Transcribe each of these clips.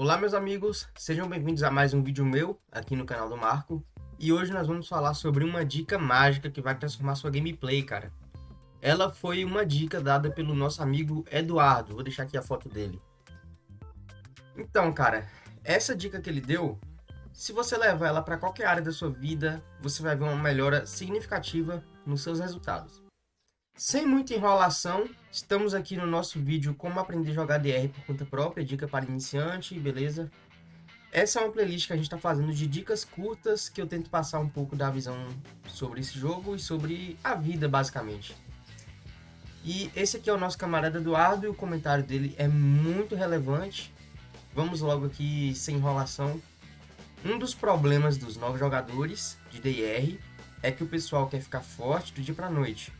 Olá meus amigos, sejam bem-vindos a mais um vídeo meu aqui no canal do Marco. E hoje nós vamos falar sobre uma dica mágica que vai transformar sua gameplay, cara. Ela foi uma dica dada pelo nosso amigo Eduardo, vou deixar aqui a foto dele. Então cara, essa dica que ele deu, se você levar ela para qualquer área da sua vida Você vai ver uma melhora significativa nos seus resultados sem muita enrolação, estamos aqui no nosso vídeo como aprender a jogar DR por conta própria, dica para iniciante, beleza? Essa é uma playlist que a gente está fazendo de dicas curtas que eu tento passar um pouco da visão sobre esse jogo e sobre a vida, basicamente. E esse aqui é o nosso camarada Eduardo e o comentário dele é muito relevante. Vamos logo aqui sem enrolação. Um dos problemas dos novos jogadores de DR é que o pessoal quer ficar forte do dia para noite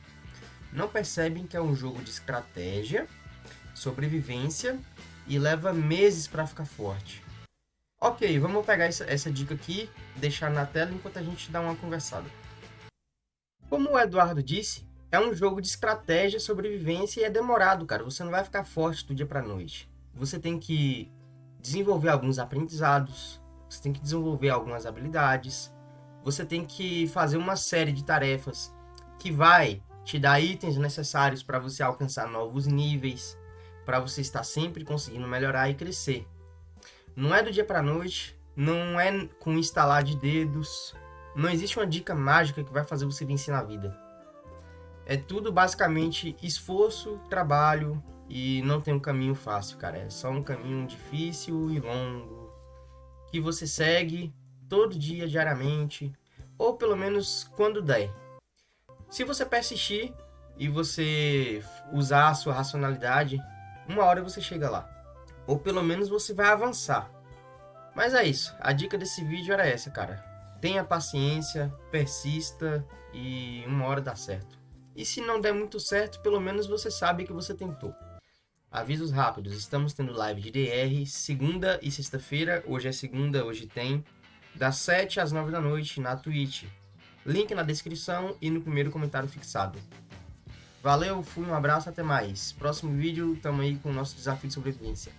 não percebem que é um jogo de estratégia, sobrevivência e leva meses para ficar forte. Ok, vamos pegar essa, essa dica aqui, deixar na tela enquanto a gente dá uma conversada. Como o Eduardo disse, é um jogo de estratégia, sobrevivência e é demorado, cara. Você não vai ficar forte do dia para noite. Você tem que desenvolver alguns aprendizados, você tem que desenvolver algumas habilidades, você tem que fazer uma série de tarefas que vai te dá itens necessários para você alcançar novos níveis, para você estar sempre conseguindo melhorar e crescer. Não é do dia para noite, não é com instalar de dedos, não existe uma dica mágica que vai fazer você vencer na vida. É tudo basicamente esforço, trabalho e não tem um caminho fácil, cara. É só um caminho difícil e longo que você segue todo dia, diariamente, ou pelo menos quando der. Se você persistir e você usar a sua racionalidade, uma hora você chega lá. Ou pelo menos você vai avançar. Mas é isso. A dica desse vídeo era essa, cara. Tenha paciência, persista e uma hora dá certo. E se não der muito certo, pelo menos você sabe que você tentou. Avisos rápidos, estamos tendo live de DR segunda e sexta-feira, hoje é segunda, hoje tem, das 7 às 9 da noite na Twitch. Link na descrição e no primeiro comentário fixado. Valeu, fui, um abraço, até mais. Próximo vídeo, tamo aí com o nosso desafio de sobrevivência.